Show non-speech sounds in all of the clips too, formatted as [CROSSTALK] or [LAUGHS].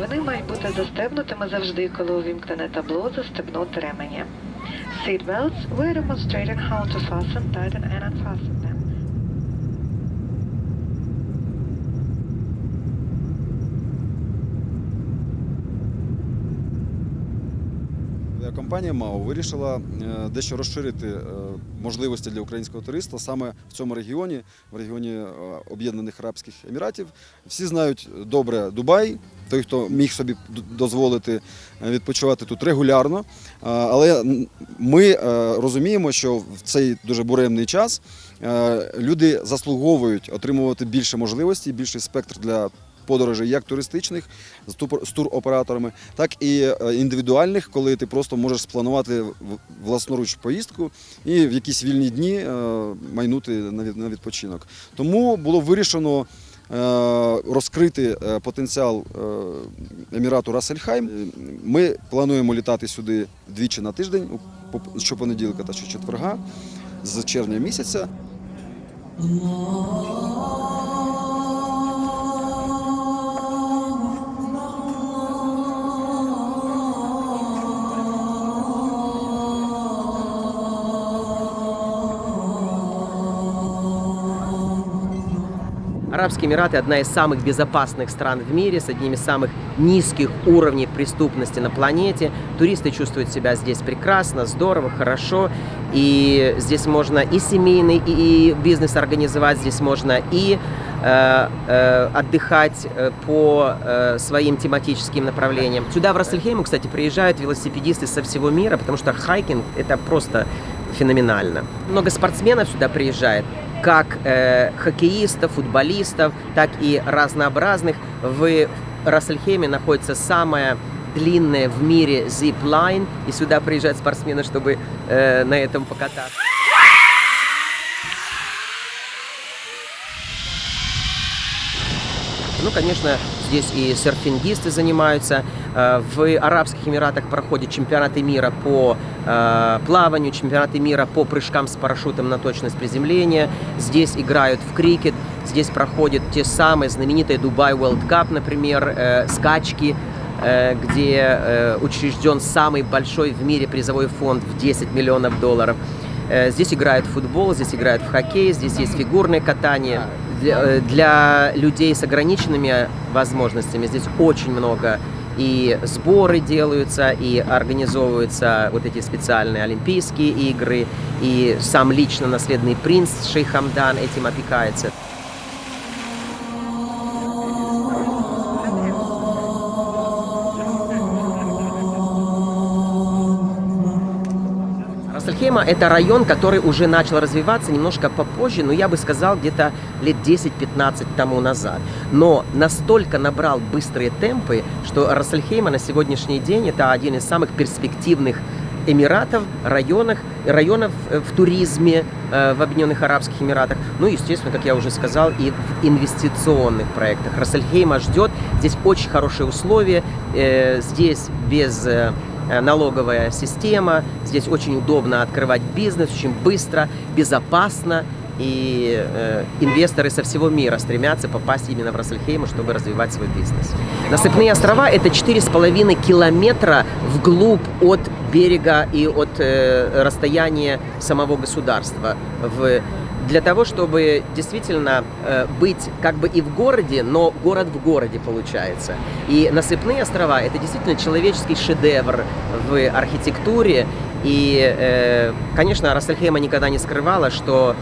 Вони мають бути застебнутими завжди, коли увімкнене табло застебнути ремені. Seatbelts, we're demonstrating how to fasten, tighten and unfasten them. Компанія МАО вирішила е, дещо розширити е, можливості для українського туриста саме в цьому регіоні, в регіоні е, Об'єднаних Арабських Еміратів. Всі знають добре Дубай, той, хто міг собі дозволити відпочивати тут регулярно. Але ми розуміємо, що в цей дуже буремний час люди заслуговують отримувати більше можливостей, більший спектр для подорожей як туристичних з туроператорами, так і е, індивідуальних, коли ти просто можеш спланувати власноруч поїздку і в якісь вільні дні е, майнути на відпочинок. Тому було вирішено. е, Розкрити потенціал Емірату Рассельхайм. Е, Ми плануємо літати сюди двічі на тиждень, щопонеділка та щочетверга з червня місяця. Арабские Эмираты одна из самых безопасных стран в мире, с одним из самых низких уровней преступности на планете. Туристы чувствуют себя здесь прекрасно, здорово, хорошо. И здесь можно и семейный, и бизнес организовать, здесь можно и э, э, отдыхать э, по э, своим тематическим направлениям. Сюда, в Рассельхейму, кстати, приезжают велосипедисты со всего мира, потому что хайкинг – это просто феноменально. Много спортсменов сюда приезжает, как э, хоккеистов, футболистов, так и разнообразных. В Рас-эль-Хайме находится самая длинная в мире zipline, и сюда приезжают спортсмены, чтобы э, на этом покататься. Ну, конечно, здесь и серфингисты занимаются. Э, В Арабских Эмиратах проходят чемпионаты мира по э, плаванию, чемпионаты мира по прыжкам с парашютом на точность приземления. Здесь играют в крикет. Здесь проходят те самые знаменитые Дубай World Cup, например, э, скачки, где учрежден самый большой в мире призовой фонд в 10 миллионов долларов. Здесь играют в футбол, здесь играют в хоккей, здесь есть фигурное катание. Для, э, для людей с ограниченными возможностями здесь очень много и сборы делаются, и организовываются вот эти специальные Олимпийские игры, и сам лично наследный принц Шейх Хамдан этим опекается. Рассельхейма – это район, который уже начал развиваться немножко попозже, но я бы сказал, где-то лет 10-15 тому назад. Но настолько набрал быстрые темпы, что Рассельхейма на сегодняшний день – это один из самых перспективных Эмиратов, районах, районов э, в туризме э, в Объединенных Арабских Эмиратах. Ну и, естественно, как я уже сказал, и в инвестиционных проектах. Рассельхейма ждет. Здесь очень хорошие условия. э, Здесь без налоговая система. Здесь очень удобно открывать бизнес, очень быстро, безопасно. И э, инвесторы со всего мира стремятся попасть именно в Рассельхейм, чтобы развивать свой бизнес. Насыпные острова – это 4,5 километра вглубь от берега и от э, расстояния самого государства. В, для того, чтобы действительно э, быть как бы и в городе, но город в городе получается. И насыпные острова – это действительно человеческий шедевр в архитектуре. И, э, конечно, Рассельхейма никогда не скрывала, что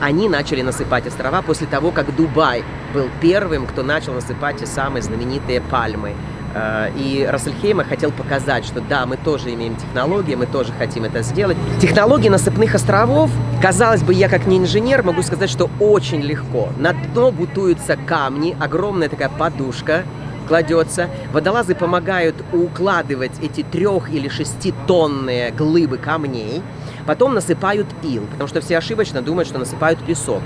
они начали насыпать острова после того, как Дубай был первым, кто начал насыпать те самые знаменитые пальмы. Э, И Рассельхейма хотел показать, что да, мы тоже имеем технологии, мы тоже хотим это сделать. Технологии насыпных островов, казалось бы, я как не инженер могу сказать, что очень легко. На дно бутуются камни, огромная такая подушка, кладется. Водолазы помогают укладывать эти трех- или шеститонные глыбы камней. Потом насыпают ил, потому что все ошибочно думают, что насыпают песок.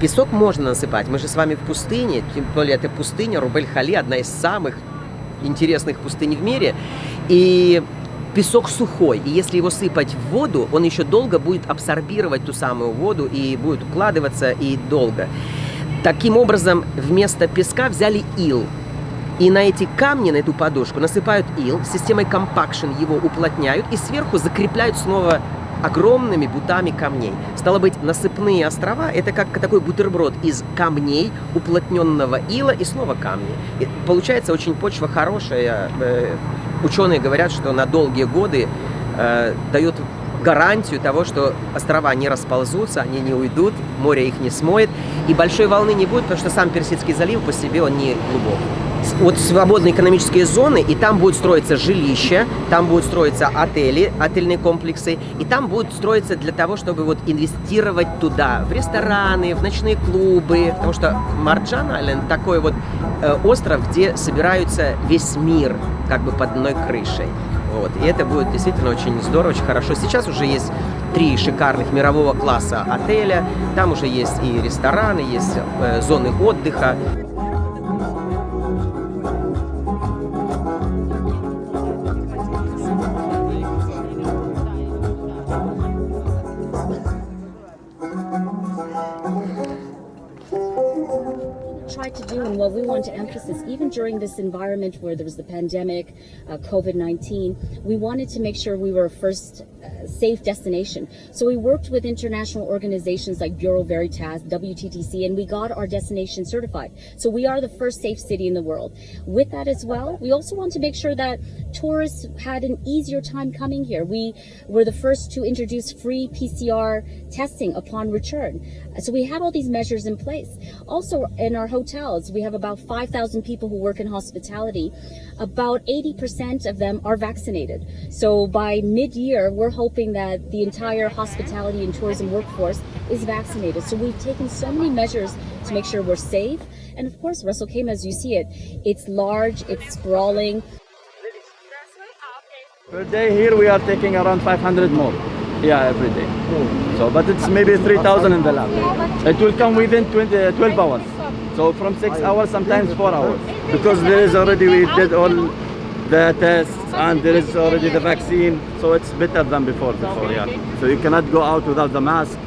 Песок можно насыпать. Мы же с вами в пустыне, тем более это пустыня Рубель-Хали, одна из самых интересных пустынь в мире. И песок сухой, и если его сыпать в воду, он еще долго будет абсорбировать ту самую воду и будет укладываться и долго. Таким образом, вместо песка взяли ил. И на эти камни, на эту подушку насыпают ил, системой компакшн его уплотняют и сверху закрепляют снова огромными бутами камней. Стало быть, насыпные острова – это как такой бутерброд из камней, уплотненного ила и снова камни. И получается очень почва хорошая. Э, ученые говорят, что на долгие годы э, дает гарантию того, что острова не расползутся, они не уйдут, море их не смоет, и большой волны не будет, потому что сам Персидский залив по себе он не глубок. Вот свободные экономические зоны, и там будет строиться жилище, там будут строиться отели, отельные комплексы, и там будет строиться для того, чтобы вот инвестировать туда, в рестораны, в ночные клубы, потому что Марджан Айленд такой вот э, остров, где собираются весь мир как бы под одной крышей. Вот. И это будет действительно очень здорово, очень хорошо. Сейчас уже есть три шикарных мирового класса отеля. Там уже есть и рестораны, есть э, зоны отдыха. What we want to emphasize, even during this environment where there was the pandemic, uh, COVID-19, we wanted to make sure we were a first uh, safe destination. So we worked with international organizations like Bureau Veritas, WTTC, and we got our destination certified. So we are the first safe city in the world. With that as well, we also want to make sure that tourists had an easier time coming here. We were the first to introduce free PCR testing upon return. So we had all these measures in place. Also in our hotels, we have about 5,000 people who work in hospitality. About 80% of them are vaccinated. So by mid-year, we're hoping that the entire hospitality and tourism workforce is vaccinated. So we've taken so many measures to make sure we're safe. And of course, Russell came as you see it. It's large, it's sprawling. Per day here we are taking around 500 more. Yeah, every day. So, but it's maybe 3,000 in the lab. It will come within 20, uh, 12 hours. So from 6 hours, sometimes 4 hours. Because there is already, we did all the tests and there is already the vaccine. So it's better than before, before yeah. So you cannot go out without the mask.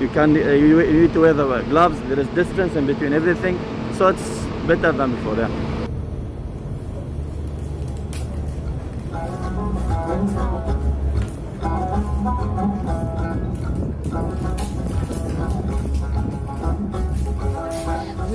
You can, uh, you, you need to wear the gloves. There is distance in between everything. So it's better than before, yeah.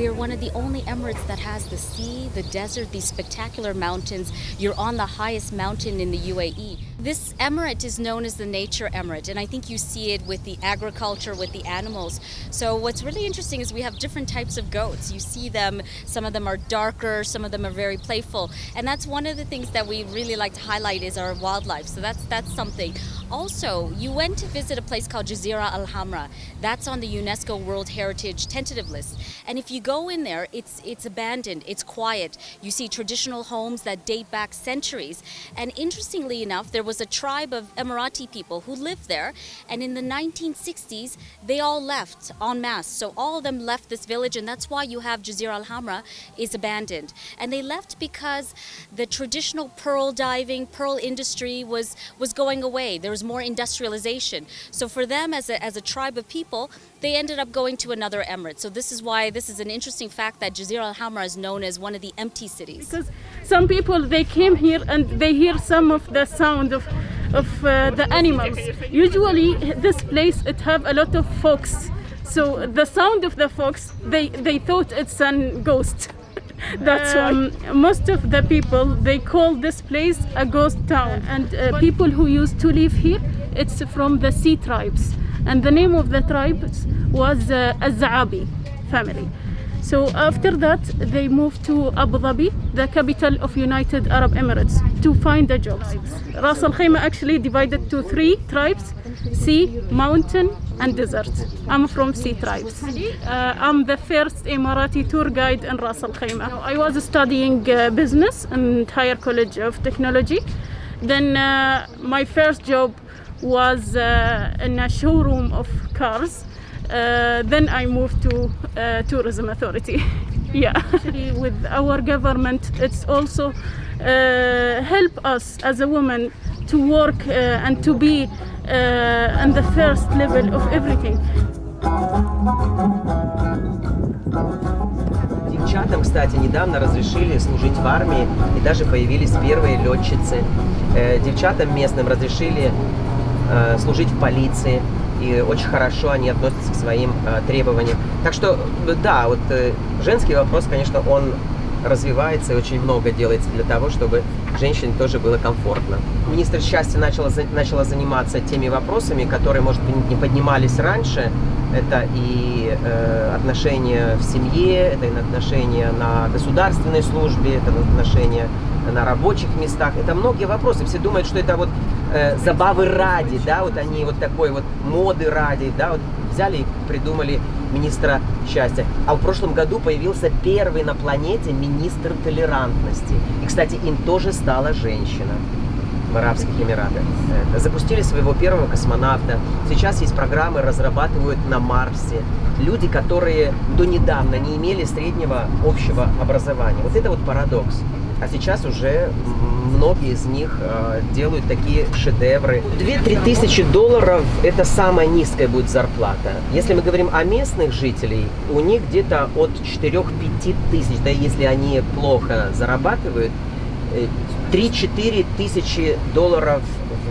We are one of the only Emirates that has the sea, the desert, these spectacular mountains. You're on the highest mountain in the UAE. This emirate is known as the nature emirate, and I think you see it with the agriculture, with the animals. So what's really interesting is we have different types of goats. You see them, some of them are darker, some of them are very playful, and that's one of the things that we really like to highlight is our wildlife. So that's that's something. Also, you went to visit a place called Jazeera Al Hamra. That's on the UNESCO World Heritage tentative list. And if you go in there, it's it's abandoned, it's quiet. You see traditional homes that date back centuries. And interestingly enough, there was a tribe of Emirati people who lived there. And in the 1960s, they all left en masse. So all of them left this village, and that's why you have Jazeera Al Hamra is abandoned. And they left because the traditional pearl diving, pearl industry was was going away. There was more industrialization. So for them, as a, as a tribe of people, they ended up going to another emirate. So this is why this is an interesting fact that Jazeera Al Hamra is known as one of the empty cities. because some people they came here and they hear some of the sound of of uh, the animals. Usually this place it have a lot of fox. So the sound of the fox they they thought it's a ghost. [LAUGHS] That's why. Most of the people they call this place a ghost town. And uh, people who used to live here it's from the sea tribes and the name of the tribes was uh, Azaabi family so after that, they moved to Abu Dhabi, the capital of United Arab Emirates, to find a job. Ras Al Khaimah actually divided to three tribes: sea, mountain, and desert. I'm from sea tribes. Uh, I'm the first Emirati tour guide in Ras Al Khaimah. I was studying uh, business in Higher College of Technology. Then uh, my first job was uh, in a showroom of cars. Uh, then I moved to uh, tourism authority. [LAUGHS] yeah, actually, with our government, it's also uh, help us as a woman to work uh, and to be uh, on the first level of everything. Девчатам, кстати, недавно разрешили служить в армии, и даже появились первые летчицы. Э, Девчатам местным разрешили э, служить в полиции, и очень хорошо они относятся к своим э, требованиям. Так что, э, да, вот э, женский вопрос, конечно, он развивается и очень много делается для того, чтобы женщине тоже было комфортно. Министр счастья начала, начала заниматься теми вопросами, которые, может быть, не поднимались раньше. Это и э, отношения в семье, это и отношения на государственной службе, это отношения на рабочих местах. Это многие вопросы. Все думают, что это вот э, забавы ради, да, вот они вот такой вот моды ради, да, вот взяли и придумали министра счастья. А в прошлом году появился первый на планете министр толерантности. И, кстати, им тоже стала женщина в Арабских Эмиратах. Это, Запустили своего первого космонавта. Сейчас есть программы, разрабатывают на Марсе. Люди, которые до недавно не имели среднего общего образования. Вот это вот парадокс. А сейчас уже многие из них э, делают такие шедевры. 2-3 тысячи долларов – это самая низкая будет зарплата. Если мы говорим о местных жителей, у них где-то от 4-5 тысяч, да если они плохо зарабатывают, э, 3-4 тысячи долларов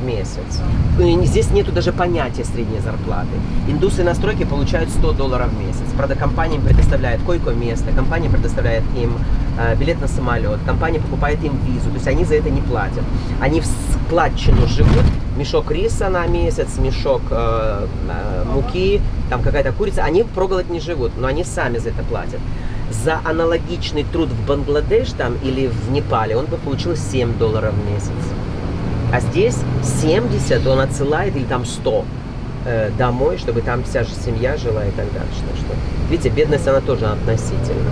в месяц. И Здесь нету даже понятия средней зарплаты. Индусы на стройке получают 100 долларов в месяц. Правда, компания им предоставляет койко-место, компания предоставляет им э, билет на самолет, компания покупает им визу, то есть они за это не платят. Они в складчину живут, мешок риса на месяц, мешок э, э, муки, там какая-то курица, они проголодь не живут, но они сами за это платят. За аналогичный труд в Бангладеш там или в Непале он бы получил 7 долларов в месяц. А здесь 70 он отсылает или там 100 э, домой, чтобы там вся же семья жила и так дальше. Так что, видите, бедность она тоже относительна.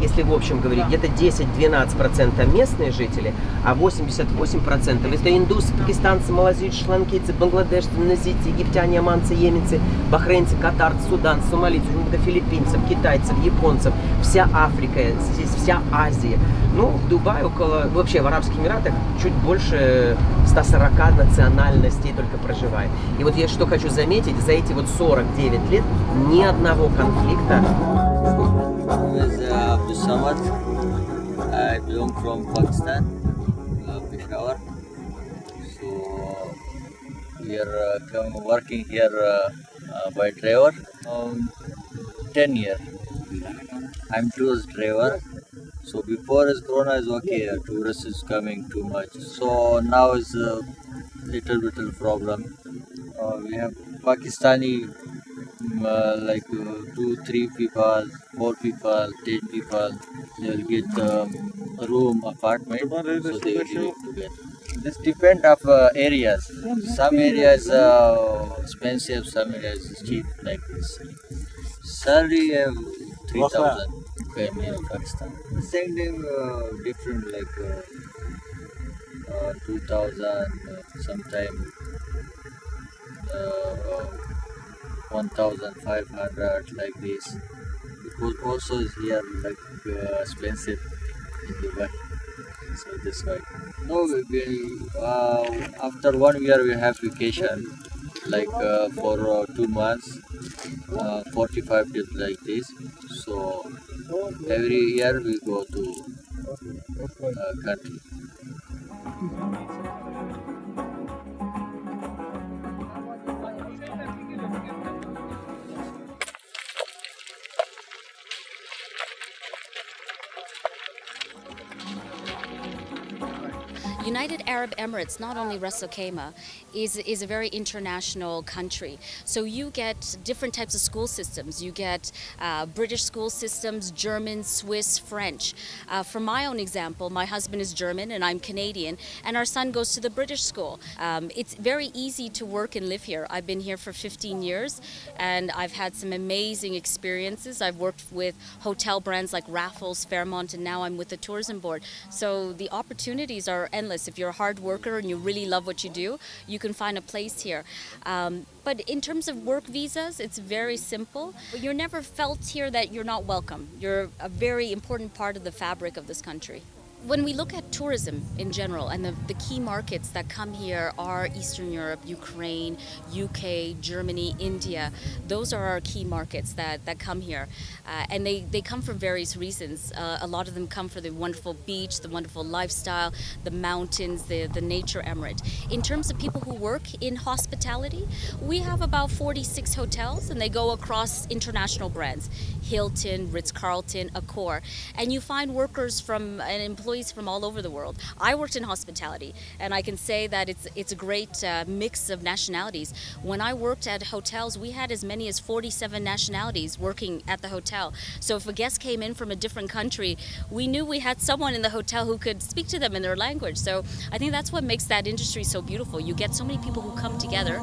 Если в общем говорить, где-то 10-12% местные жители, а 88% это индусы, пакистанцы, малазийцы, шри-ланкийцы, бангладешцы, индонезийцы, египтяне, оманцы, йеменцы, бахрейнцы, катарцы, суданцы, сомалийцы, филиппинцев, китайцев, японцев, вся Африка, здесь вся Азия. Ну, в Дубае около, вообще в Арабских Эмиратах чуть больше 140 национальностей только проживает. И вот я что хочу заметить, за эти вот 49 лет ни одного конфликта uh, Samad. I belong from Pakistan, uh, Peshawar. So we are uh, working here uh, uh, by driver. Um, Ten year. I'm tourist driver. So before is Corona is okay, uh, tourist is coming too much. So now is a little little problem. Uh, we have Pakistani uh, like uh, two, three people, four people, ten people. They will get um, a room, apartment, so they will live together. This depend of uh, areas. Some areas uh, expensive, some areas cheap. Like this. Salary uh, three thousand per meal in Pakistan. Same thing, uh, different like uh, uh, two thousand, uh, sometime uh, 1500 like this. Because also here like uh, expensive in Dubai. So that's why. No we, we, uh, after one year we have vacation like uh, for uh, two months uh, 45 days like this. So every year we go to uh, country United Arab Emirates, not only Ras Al Khaimah, is, is a very international country. So you get different types of school systems. You get uh, British school systems, German, Swiss, French. Uh, from my own example, my husband is German and I'm Canadian, and our son goes to the British school. Um, it's very easy to work and live here. I've been here for 15 years, and I've had some amazing experiences. I've worked with hotel brands like Raffles, Fairmont, and now I'm with the tourism board. So the opportunities are endless. If you're a hard worker and you really love what you do, you can find a place here. Um, but in terms of work visas, it's very simple. You're never felt here that you're not welcome. You're a very important part of the fabric of this country. When we look at tourism in general, and the, the key markets that come here are Eastern Europe, Ukraine, UK, Germany, India. Those are our key markets that, that come here. Uh, and they, they come for various reasons. Uh, a lot of them come for the wonderful beach, the wonderful lifestyle, the mountains, the, the nature emirate. In terms of people who work in hospitality, we have about 46 hotels, and they go across international brands Hilton, Ritz Carlton, Accor. And you find workers from and employees from all over the world. I worked in hospitality, and I can say that it's it's a great uh, mix of nationalities. When I worked at hotels, we had as many as 47 nationalities working at the hotel. So if a guest came in from a different country, we knew we had someone in the hotel who could speak to them in their language. So I think that's what makes that industry so beautiful. You get so many people who come together